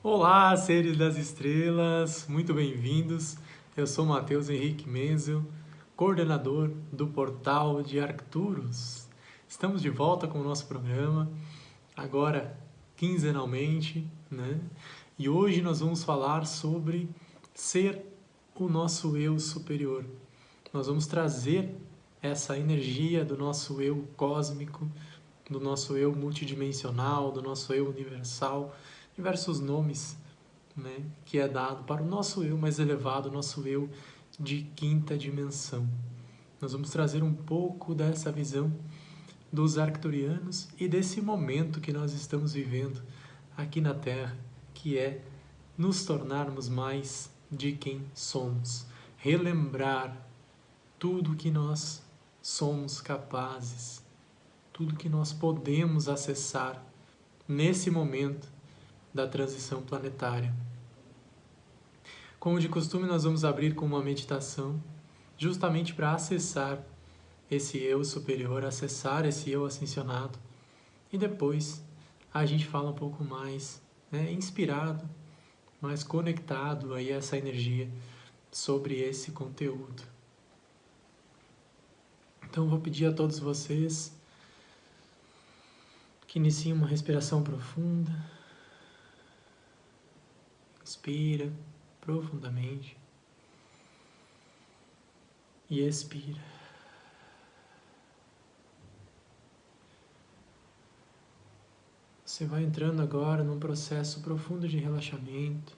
Olá, seres das estrelas, muito bem-vindos. Eu sou Matheus Henrique Menzel, coordenador do portal de Arcturus. Estamos de volta com o nosso programa, agora quinzenalmente, né? E hoje nós vamos falar sobre ser o nosso eu superior. Nós vamos trazer essa energia do nosso eu cósmico, do nosso eu multidimensional, do nosso eu universal, diversos nomes né, que é dado para o nosso eu mais elevado, nosso eu de quinta dimensão. Nós vamos trazer um pouco dessa visão dos arcturianos e desse momento que nós estamos vivendo aqui na Terra, que é nos tornarmos mais de quem somos, relembrar tudo que nós somos capazes, tudo que nós podemos acessar nesse momento da transição planetária. Como de costume, nós vamos abrir com uma meditação, justamente para acessar esse eu superior, acessar esse eu ascensionado. E depois a gente fala um pouco mais, né, inspirado, mais conectado aí a essa energia sobre esse conteúdo. Então vou pedir a todos vocês que iniciem uma respiração profunda. Inspira profundamente e expira. Você vai entrando agora num processo profundo de relaxamento.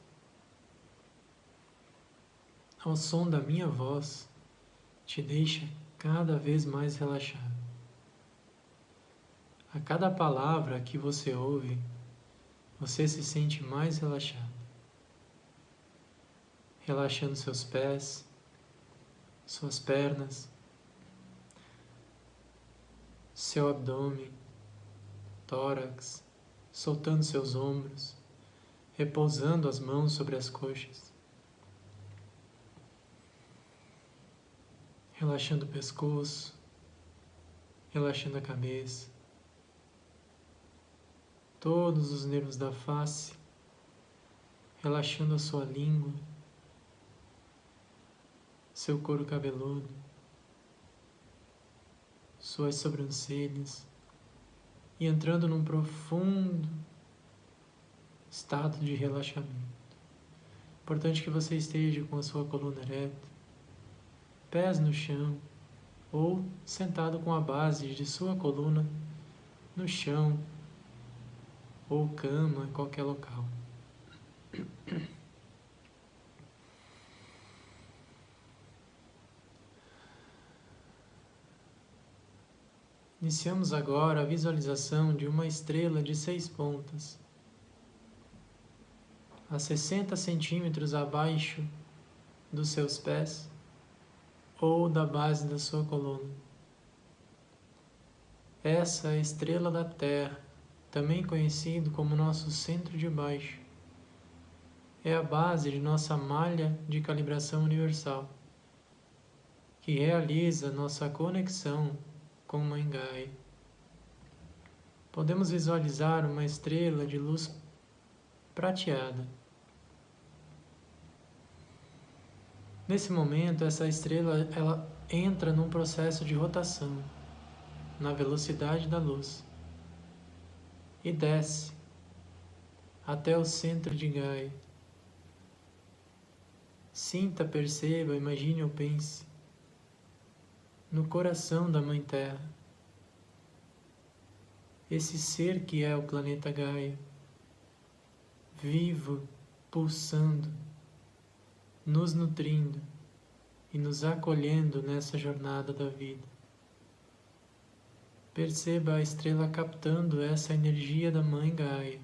Ao som da minha voz, te deixa cada vez mais relaxado. A cada palavra que você ouve, você se sente mais relaxado relaxando seus pés, suas pernas, seu abdômen, tórax, soltando seus ombros, repousando as mãos sobre as coxas, relaxando o pescoço, relaxando a cabeça, todos os nervos da face, relaxando a sua língua, seu couro cabeludo, suas sobrancelhas e entrando num profundo estado de relaxamento. Importante que você esteja com a sua coluna ereta, pés no chão ou sentado com a base de sua coluna no chão ou cama em qualquer local. Iniciamos agora a visualização de uma estrela de seis pontas, a 60 centímetros abaixo dos seus pés ou da base da sua coluna. Essa é a estrela da Terra, também conhecido como nosso centro de baixo. É a base de nossa malha de calibração universal, que realiza nossa conexão com Mãe Gaia. Podemos visualizar uma estrela de luz prateada. Nesse momento, essa estrela ela entra num processo de rotação na velocidade da luz e desce até o centro de Gaia. Sinta, perceba, imagine ou pense no coração da Mãe Terra. Esse ser que é o planeta Gaia, vivo, pulsando, nos nutrindo e nos acolhendo nessa jornada da vida. Perceba a estrela captando essa energia da Mãe Gaia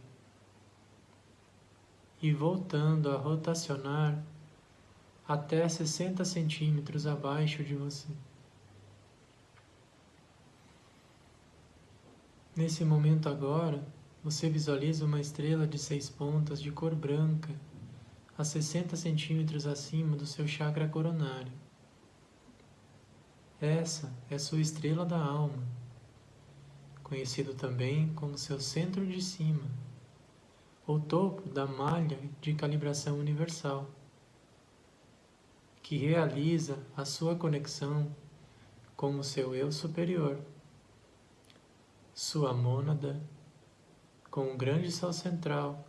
e voltando a rotacionar até 60 centímetros abaixo de você. Nesse momento agora, você visualiza uma estrela de seis pontas de cor branca a 60 centímetros acima do seu chakra coronário. Essa é sua estrela da alma, conhecido também como seu centro de cima, o topo da malha de calibração universal, que realiza a sua conexão com o seu eu superior, sua mônada, com o grande sol central,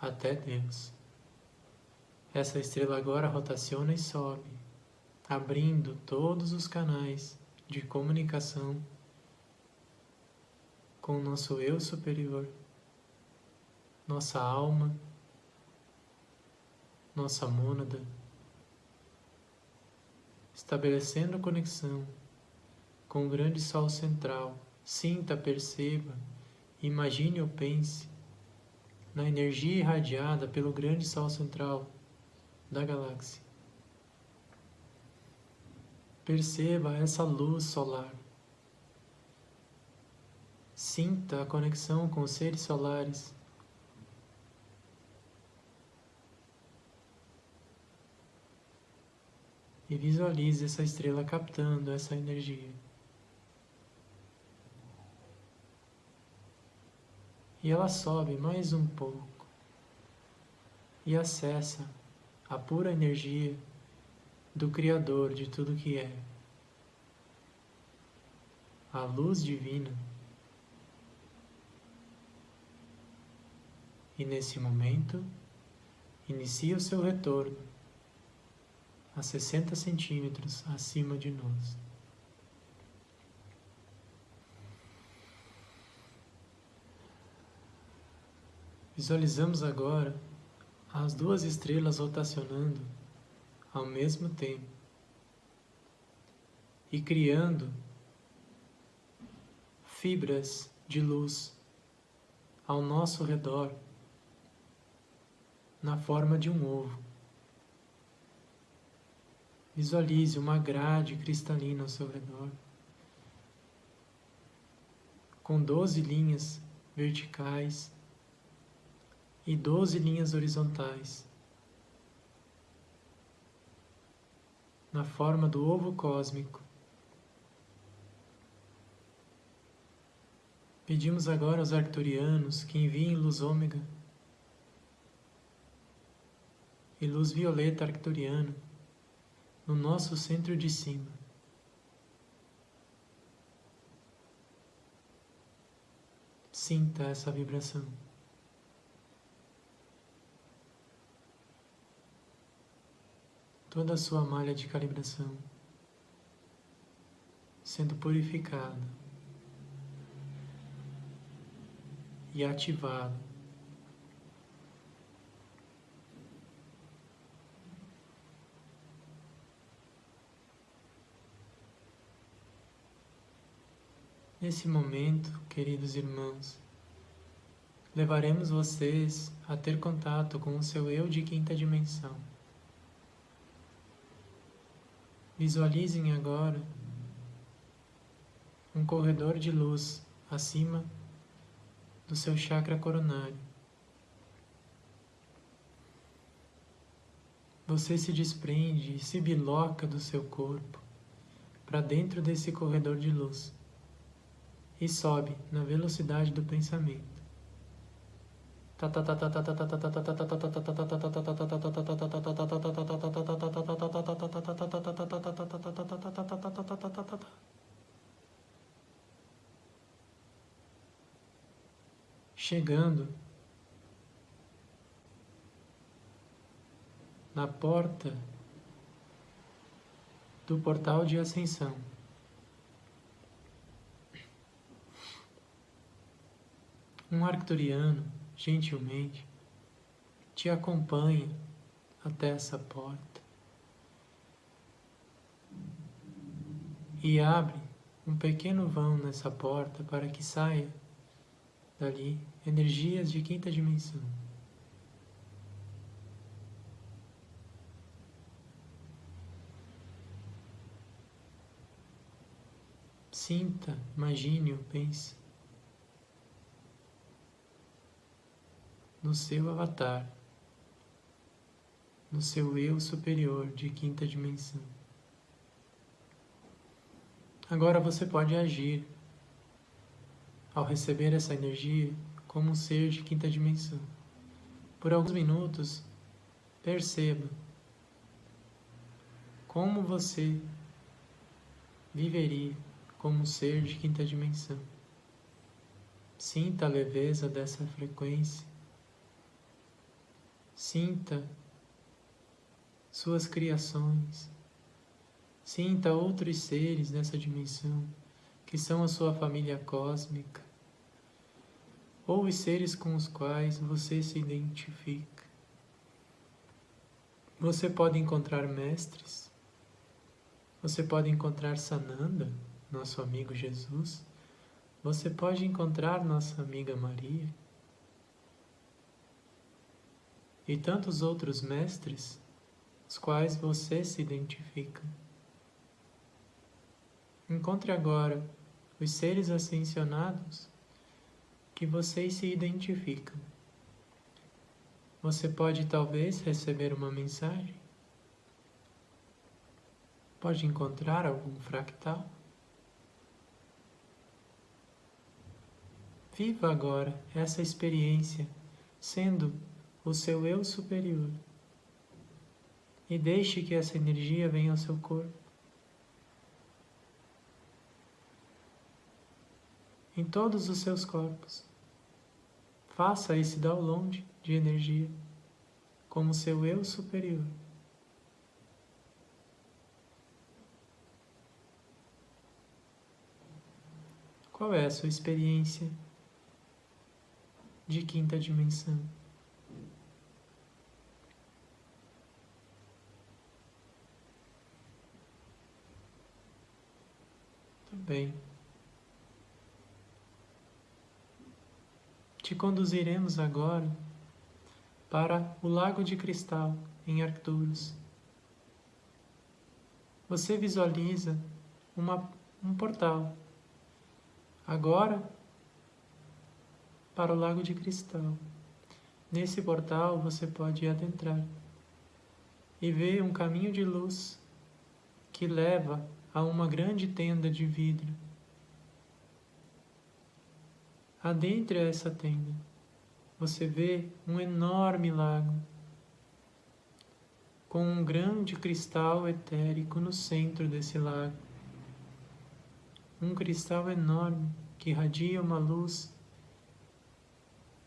até Deus. Essa estrela agora rotaciona e sobe, abrindo todos os canais de comunicação com o nosso eu superior, nossa alma, nossa mônada, estabelecendo conexão com o grande sol central. Sinta, perceba, imagine ou pense na energia irradiada pelo grande sol central da galáxia. Perceba essa luz solar. Sinta a conexão com os seres solares. E visualize essa estrela captando essa energia. E ela sobe mais um pouco e acessa a pura energia do Criador de tudo que é, a luz divina. E nesse momento, inicia o seu retorno a 60 centímetros acima de nós. Visualizamos agora as duas estrelas rotacionando ao mesmo tempo e criando fibras de luz ao nosso redor na forma de um ovo. Visualize uma grade cristalina ao seu redor, com doze linhas verticais e doze linhas horizontais, na forma do ovo cósmico. Pedimos agora aos arcturianos que enviem luz ômega e luz violeta arcturiana no nosso centro de cima. Sinta essa vibração. Toda a sua malha de calibração sendo purificada e ativada. Nesse momento, queridos irmãos, levaremos vocês a ter contato com o seu eu de quinta dimensão. Visualizem agora um corredor de luz acima do seu chakra coronário. Você se desprende e se biloca do seu corpo para dentro desse corredor de luz e sobe na velocidade do pensamento. Chegando na porta do portal de ascensão. Um arcturiano gentilmente, te acompanha até essa porta e abre um pequeno vão nessa porta para que saia dali energias de quinta dimensão. Sinta, imagine ou pense no seu avatar, no seu eu superior de quinta dimensão. Agora você pode agir ao receber essa energia como um ser de quinta dimensão. Por alguns minutos, perceba como você viveria como um ser de quinta dimensão. Sinta a leveza dessa frequência. Sinta suas criações. Sinta outros seres nessa dimensão, que são a sua família cósmica, ou os seres com os quais você se identifica. Você pode encontrar mestres, você pode encontrar Sananda, nosso amigo Jesus, você pode encontrar nossa amiga Maria e tantos outros mestres, os quais você se identifica. Encontre agora os seres ascensionados que vocês se identificam. Você pode talvez receber uma mensagem, pode encontrar algum fractal. Viva agora essa experiência sendo o seu eu superior e deixe que essa energia venha ao seu corpo. em todos os seus corpos. Faça esse download de energia como seu eu superior. Qual é a sua experiência de quinta dimensão? Também. Te conduziremos agora para o Lago de Cristal, em Arcturus. Você visualiza uma, um portal. Agora, para o Lago de Cristal. Nesse portal você pode adentrar e ver um caminho de luz que leva a uma grande tenda de vidro Adentre essa tenda, você vê um enorme lago com um grande cristal etérico no centro desse lago. Um cristal enorme que irradia uma luz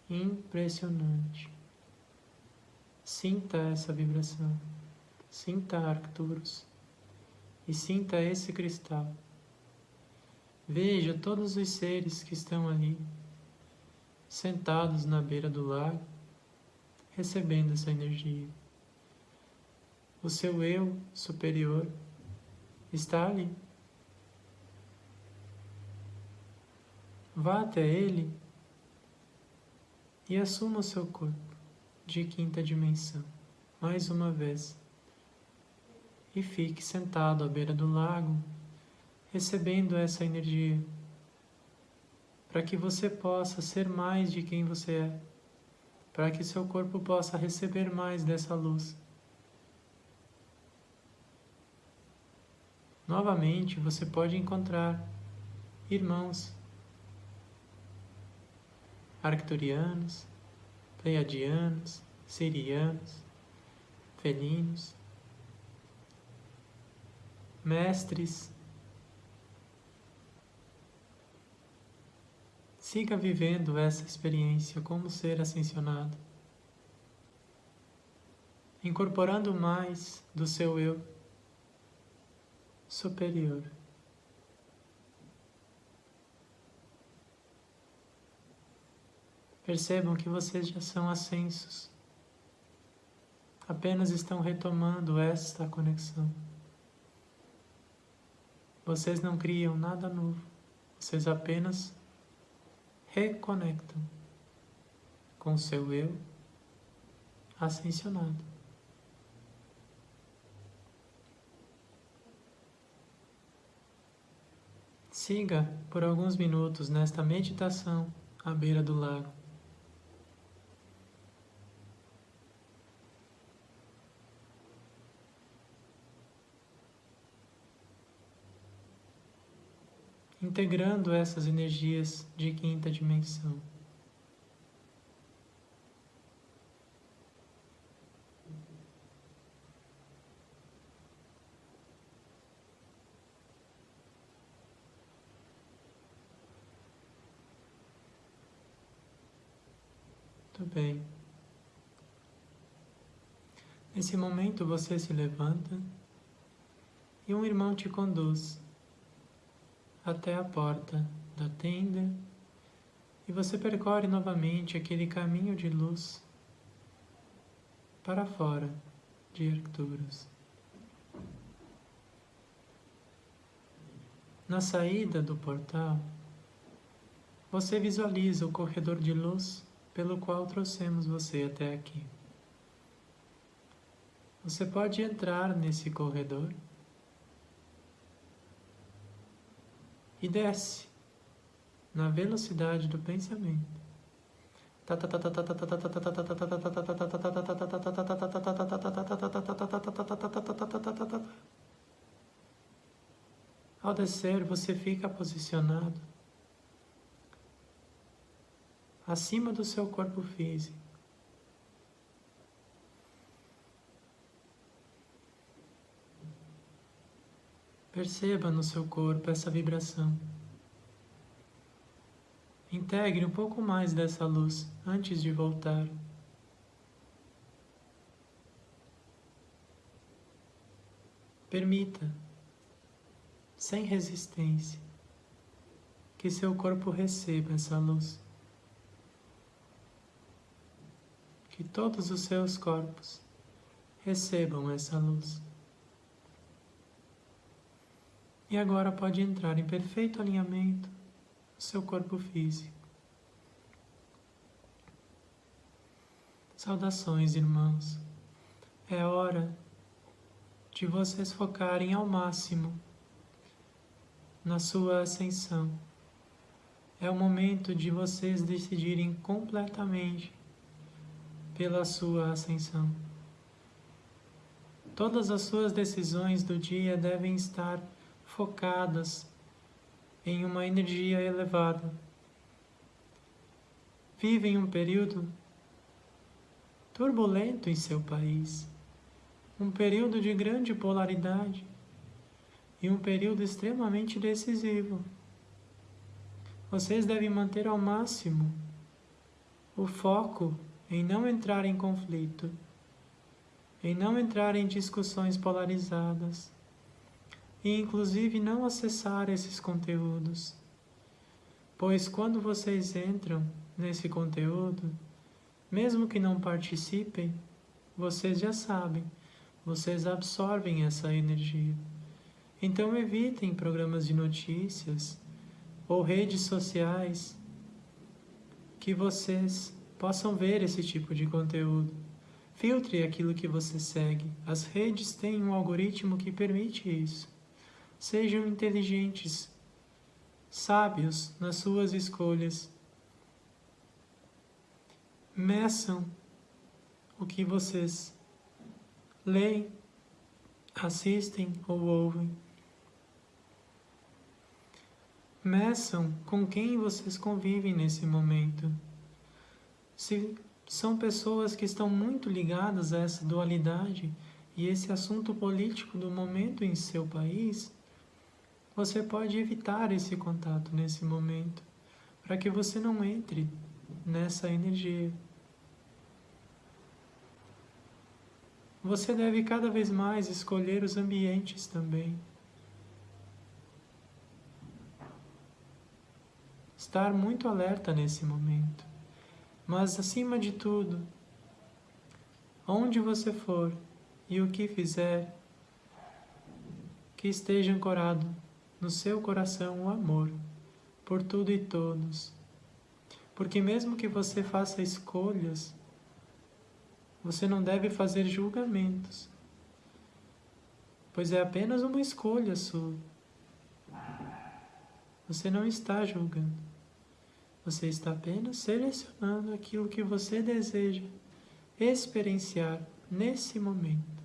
impressionante. Sinta essa vibração, sinta Arcturus e sinta esse cristal. Veja todos os seres que estão ali sentados na beira do lago, recebendo essa energia. O seu eu superior está ali. Vá até ele e assuma o seu corpo de quinta dimensão, mais uma vez. E fique sentado à beira do lago, recebendo essa energia para que você possa ser mais de quem você é, para que seu corpo possa receber mais dessa luz. Novamente, você pode encontrar irmãos arcturianos, pleiadianos, sirianos, felinos, mestres Siga vivendo essa experiência como ser ascensionado, incorporando mais do seu eu superior. Percebam que vocês já são ascensos, apenas estão retomando esta conexão. Vocês não criam nada novo, vocês apenas reconectam com seu eu ascensionado. Siga por alguns minutos nesta meditação à beira do lago. integrando essas energias de quinta dimensão. Muito bem. Nesse momento você se levanta e um irmão te conduz até a porta da tenda e você percorre novamente aquele caminho de luz para fora de Arcturus. Na saída do portal, você visualiza o corredor de luz pelo qual trouxemos você até aqui. Você pode entrar nesse corredor e desce na velocidade do pensamento. Ao descer, você fica posicionado acima do seu corpo físico. Perceba no seu corpo essa vibração. Integre um pouco mais dessa luz antes de voltar. Permita sem resistência, que seu corpo receba essa luz. Que todos os seus corpos recebam essa luz. E agora pode entrar em perfeito alinhamento seu corpo físico. Saudações, irmãos. É hora de vocês focarem ao máximo na sua ascensão. É o momento de vocês decidirem completamente pela sua ascensão. Todas as suas decisões do dia devem estar focadas em uma energia elevada. Vivem um período turbulento em seu país, um período de grande polaridade e um período extremamente decisivo. Vocês devem manter ao máximo o foco em não entrar em conflito, em não entrar em discussões polarizadas e, inclusive, não acessar esses conteúdos. Pois quando vocês entram nesse conteúdo, mesmo que não participem, vocês já sabem, vocês absorvem essa energia. Então evitem programas de notícias ou redes sociais que vocês possam ver esse tipo de conteúdo. Filtre aquilo que você segue. As redes têm um algoritmo que permite isso. Sejam inteligentes, sábios nas suas escolhas. Meçam o que vocês leem, assistem ou ouvem. Meçam com quem vocês convivem nesse momento. Se são pessoas que estão muito ligadas a essa dualidade e esse assunto político do momento em seu país, você pode evitar esse contato nesse momento, para que você não entre nessa energia. Você deve cada vez mais escolher os ambientes também. estar muito alerta nesse momento. Mas, acima de tudo, onde você for e o que fizer, que esteja ancorado no seu coração o amor por tudo e todos. Porque, mesmo que você faça escolhas, você não deve fazer julgamentos, pois é apenas uma escolha sua. Você não está julgando. Você está apenas selecionando aquilo que você deseja experienciar nesse momento.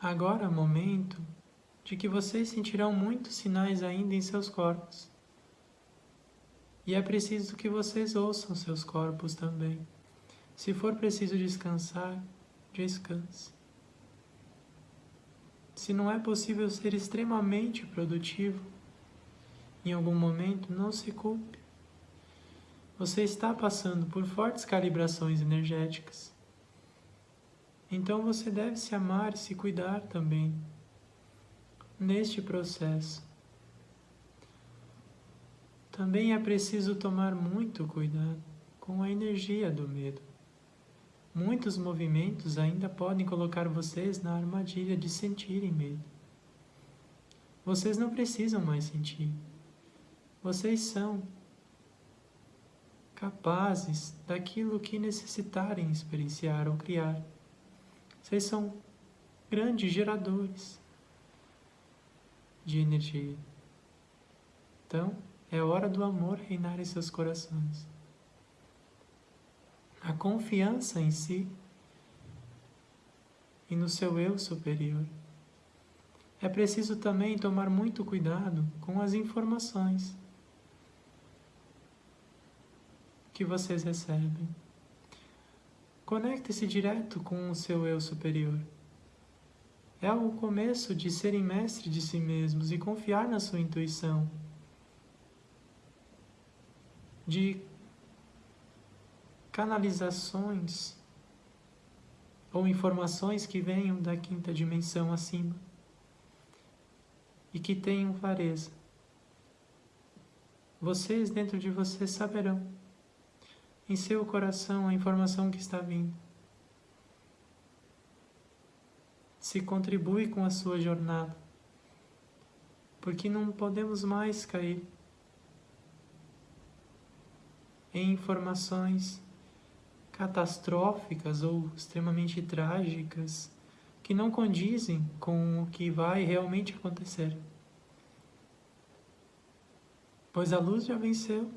Agora é momento de que vocês sentirão muitos sinais ainda em seus corpos. E é preciso que vocês ouçam seus corpos também. Se for preciso descansar, descanse. Se não é possível ser extremamente produtivo, em algum momento, não se culpe. você está passando por fortes calibrações energéticas. Então você deve se amar e se cuidar também neste processo. Também é preciso tomar muito cuidado com a energia do medo. Muitos movimentos ainda podem colocar vocês na armadilha de sentirem medo. Vocês não precisam mais sentir. Vocês são capazes daquilo que necessitarem experienciar ou criar. Vocês são grandes geradores de energia. Então, é hora do amor reinar em seus corações. A confiança em si e no seu eu superior. É preciso também tomar muito cuidado com as informações que vocês recebem. Conecte-se direto com o seu eu superior. É o começo de serem mestres de si mesmos e confiar na sua intuição. De canalizações ou informações que venham da quinta dimensão acima e que tenham clareza. Vocês dentro de vocês saberão em seu coração a informação que está vindo. Se contribui com a sua jornada, porque não podemos mais cair em informações catastróficas ou extremamente trágicas que não condizem com o que vai realmente acontecer. Pois a luz já venceu.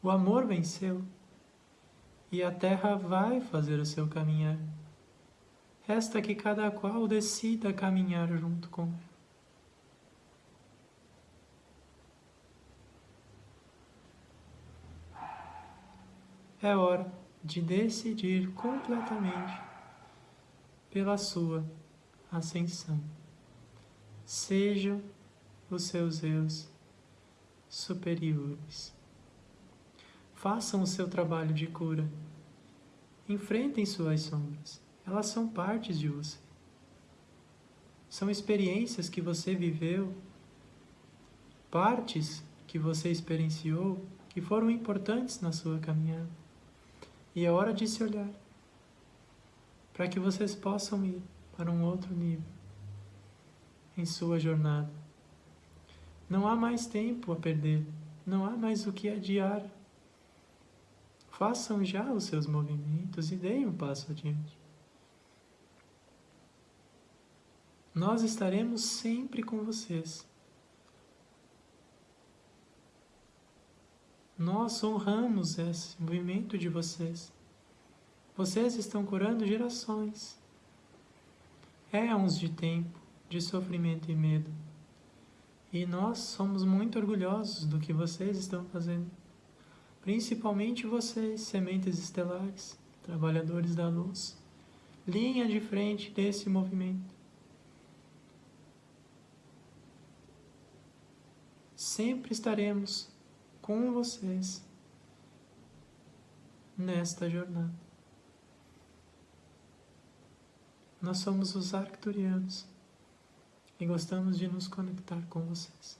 O amor venceu e a terra vai fazer o seu caminhar. Resta que cada qual decida caminhar junto com ela. É hora de decidir completamente pela sua ascensão. Sejam os seus eus superiores. Façam o seu trabalho de cura. Enfrentem suas sombras. Elas são partes de você. São experiências que você viveu, partes que você experienciou que foram importantes na sua caminhada. E é hora de se olhar para que vocês possam ir para um outro nível em sua jornada. Não há mais tempo a perder, não há mais o que adiar. Façam já os seus movimentos e deem um passo adiante. Nós estaremos sempre com vocês. Nós honramos esse movimento de vocês. Vocês estão curando gerações. Éons de tempo, de sofrimento e medo. E nós somos muito orgulhosos do que vocês estão fazendo. Principalmente vocês, sementes estelares, trabalhadores da luz, linha de frente desse movimento. Sempre estaremos com vocês nesta jornada. Nós somos os arcturianos e gostamos de nos conectar com vocês.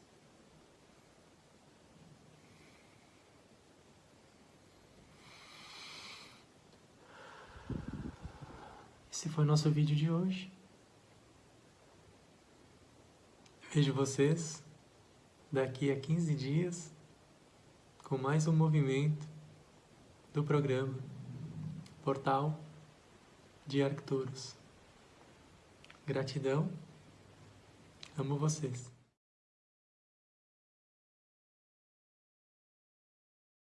Esse foi o nosso vídeo de hoje. Vejo vocês daqui a 15 dias com mais um movimento do programa Portal de Arcturus. Gratidão, amo vocês.